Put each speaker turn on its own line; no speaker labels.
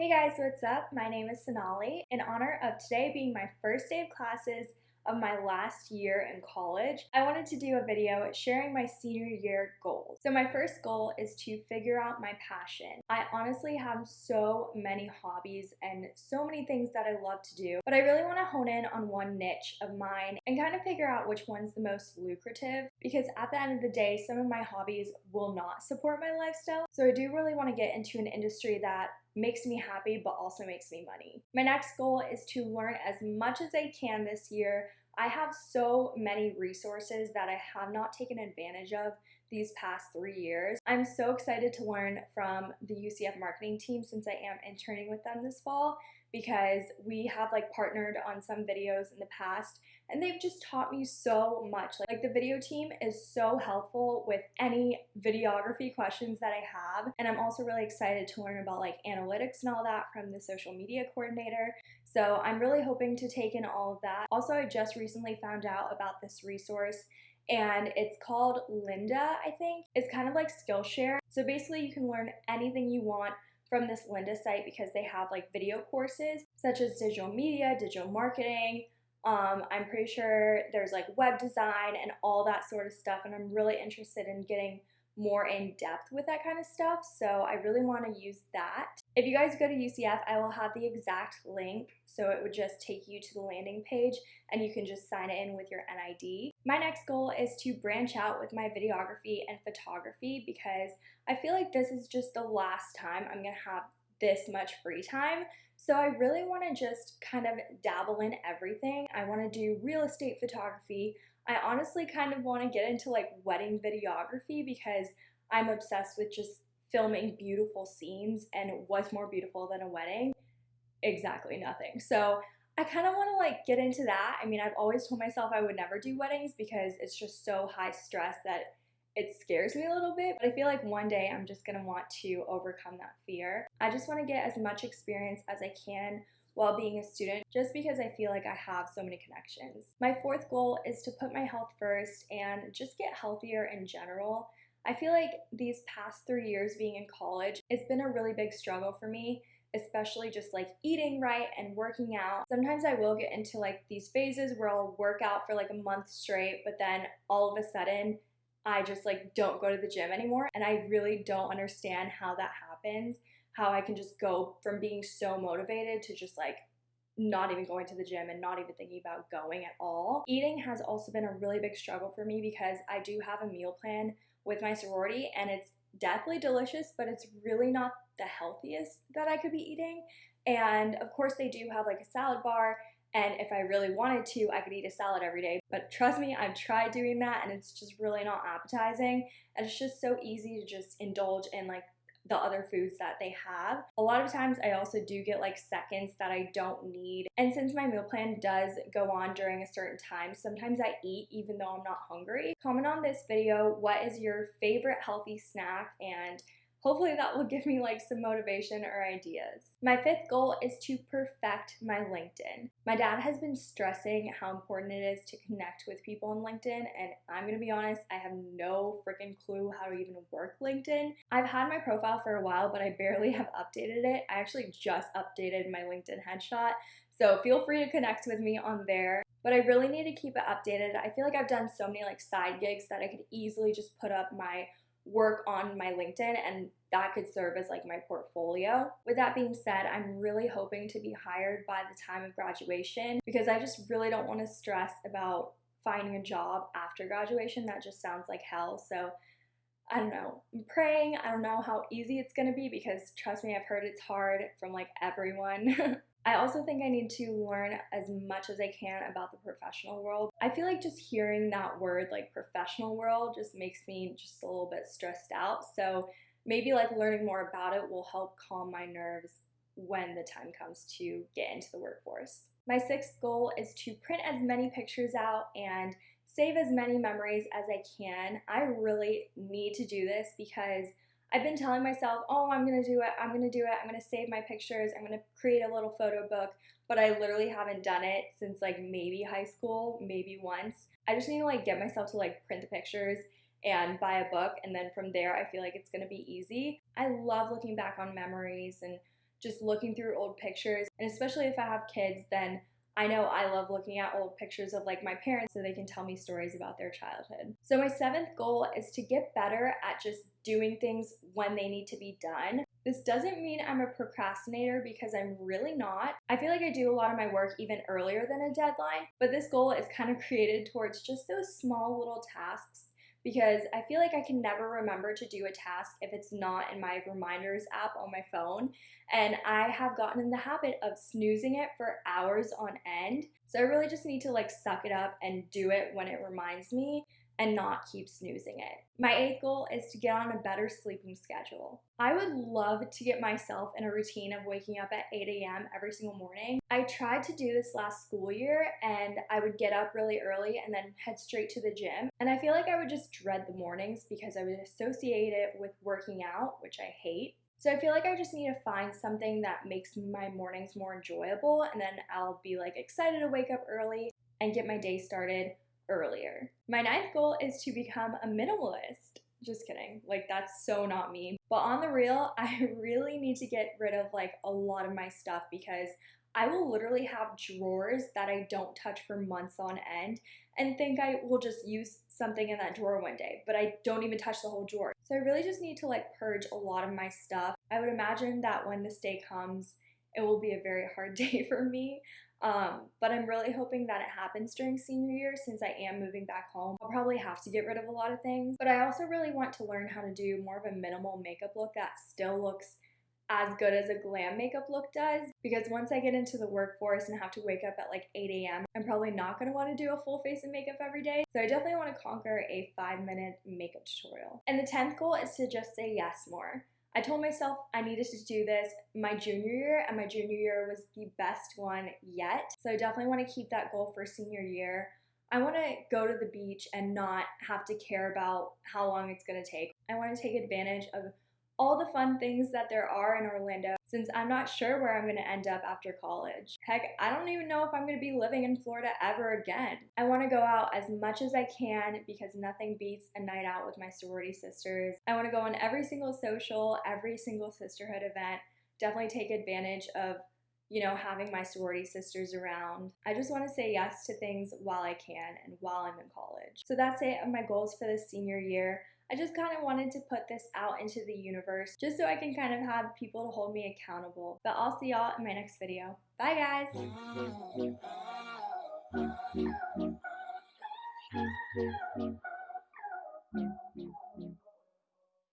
Hey guys, what's up? My name is Sonali. In honor of today being my first day of classes of my last year in college, I wanted to do a video sharing my senior year goals. So my first goal is to figure out my passion. I honestly have so many hobbies and so many things that I love to do, but I really want to hone in on one niche of mine and kind of figure out which one's the most lucrative because at the end of the day, some of my hobbies will not support my lifestyle. So I do really want to get into an industry that makes me happy but also makes me money. My next goal is to learn as much as I can this year. I have so many resources that I have not taken advantage of these past three years. I'm so excited to learn from the UCF marketing team since I am interning with them this fall because we have like partnered on some videos in the past and they've just taught me so much. Like the video team is so helpful with any videography questions that I have. And I'm also really excited to learn about like analytics and all that from the social media coordinator. So I'm really hoping to take in all of that. Also, I just recently found out about this resource and it's called Lynda, I think. It's kind of like Skillshare. So basically you can learn anything you want from this Lynda site because they have like video courses such as digital media, digital marketing, um, I'm pretty sure there's like web design and all that sort of stuff, and I'm really interested in getting more in depth with that kind of stuff. So I really want to use that. If you guys go to UCF, I will have the exact link. So it would just take you to the landing page and you can just sign in with your NID. My next goal is to branch out with my videography and photography because I feel like this is just the last time I'm going to have this much free time. So I really want to just kind of dabble in everything. I want to do real estate photography. I honestly kind of want to get into like wedding videography because I'm obsessed with just filming beautiful scenes and what's more beautiful than a wedding? Exactly nothing. So I kind of want to like get into that. I mean, I've always told myself I would never do weddings because it's just so high stress that it scares me a little bit, but I feel like one day I'm just gonna want to overcome that fear. I just wanna get as much experience as I can while being a student just because I feel like I have so many connections. My fourth goal is to put my health first and just get healthier in general. I feel like these past three years being in college, it's been a really big struggle for me especially just like eating right and working out. Sometimes I will get into like these phases where I'll work out for like a month straight, but then all of a sudden I just like don't go to the gym anymore. And I really don't understand how that happens, how I can just go from being so motivated to just like not even going to the gym and not even thinking about going at all. Eating has also been a really big struggle for me because I do have a meal plan with my sorority and it's deathly delicious, but it's really not the healthiest that I could be eating. And of course, they do have like a salad bar and if I really wanted to, I could eat a salad every day. But trust me, I've tried doing that and it's just really not appetizing. And it's just so easy to just indulge in like the other foods that they have. A lot of times I also do get like seconds that I don't need. And since my meal plan does go on during a certain time, sometimes I eat even though I'm not hungry. Comment on this video, what is your favorite healthy snack and Hopefully that will give me like some motivation or ideas. My fifth goal is to perfect my LinkedIn. My dad has been stressing how important it is to connect with people on LinkedIn and I'm gonna be honest, I have no freaking clue how to even work LinkedIn. I've had my profile for a while but I barely have updated it. I actually just updated my LinkedIn headshot so feel free to connect with me on there. But I really need to keep it updated. I feel like I've done so many like side gigs that I could easily just put up my work on my LinkedIn and that could serve as like my portfolio. With that being said, I'm really hoping to be hired by the time of graduation because I just really don't want to stress about finding a job after graduation. That just sounds like hell. So I don't know. I'm praying. I don't know how easy it's going to be because trust me, I've heard it's hard from like everyone. I also think I need to learn as much as I can about the professional world. I feel like just hearing that word, like professional world, just makes me just a little bit stressed out. So maybe like learning more about it will help calm my nerves when the time comes to get into the workforce. My sixth goal is to print as many pictures out and save as many memories as I can. I really need to do this because I've been telling myself, oh, I'm gonna do it, I'm gonna do it, I'm gonna save my pictures, I'm gonna create a little photo book, but I literally haven't done it since like maybe high school, maybe once. I just need to like get myself to like print the pictures and buy a book, and then from there, I feel like it's gonna be easy. I love looking back on memories and just looking through old pictures. And especially if I have kids, then I know I love looking at old pictures of like my parents so they can tell me stories about their childhood. So my seventh goal is to get better at just doing things when they need to be done. This doesn't mean I'm a procrastinator because I'm really not. I feel like I do a lot of my work even earlier than a deadline, but this goal is kind of created towards just those small little tasks because I feel like I can never remember to do a task if it's not in my reminders app on my phone. And I have gotten in the habit of snoozing it for hours on end. So I really just need to like suck it up and do it when it reminds me and not keep snoozing it. My eighth goal is to get on a better sleeping schedule. I would love to get myself in a routine of waking up at 8 a.m. every single morning. I tried to do this last school year and I would get up really early and then head straight to the gym. And I feel like I would just dread the mornings because I would associate it with working out, which I hate. So I feel like I just need to find something that makes my mornings more enjoyable and then I'll be like excited to wake up early and get my day started earlier. My ninth goal is to become a minimalist. Just kidding. Like, that's so not me. But on the real, I really need to get rid of like a lot of my stuff because I will literally have drawers that I don't touch for months on end and think I will just use something in that drawer one day, but I don't even touch the whole drawer. So I really just need to like purge a lot of my stuff. I would imagine that when this day comes, it will be a very hard day for me. Um, but I'm really hoping that it happens during senior year since I am moving back home. I'll probably have to get rid of a lot of things, but I also really want to learn how to do more of a minimal makeup look that still looks as good as a glam makeup look does because once I get into the workforce and have to wake up at like 8 a.m., I'm probably not going to want to do a full face of makeup every day. So I definitely want to conquer a five minute makeup tutorial. And the 10th goal is to just say yes more. I told myself I needed to do this my junior year, and my junior year was the best one yet. So I definitely want to keep that goal for senior year. I want to go to the beach and not have to care about how long it's going to take. I want to take advantage of all the fun things that there are in Orlando since I'm not sure where I'm going to end up after college. Heck, I don't even know if I'm going to be living in Florida ever again. I want to go out as much as I can because nothing beats a night out with my sorority sisters. I want to go on every single social, every single sisterhood event, definitely take advantage of you know, having my sorority sisters around. I just want to say yes to things while I can and while I'm in college. So that's it of my goals for this senior year. I just kind of wanted to put this out into the universe just so I can kind of have people to hold me accountable. But I'll see y'all in my next video. Bye guys!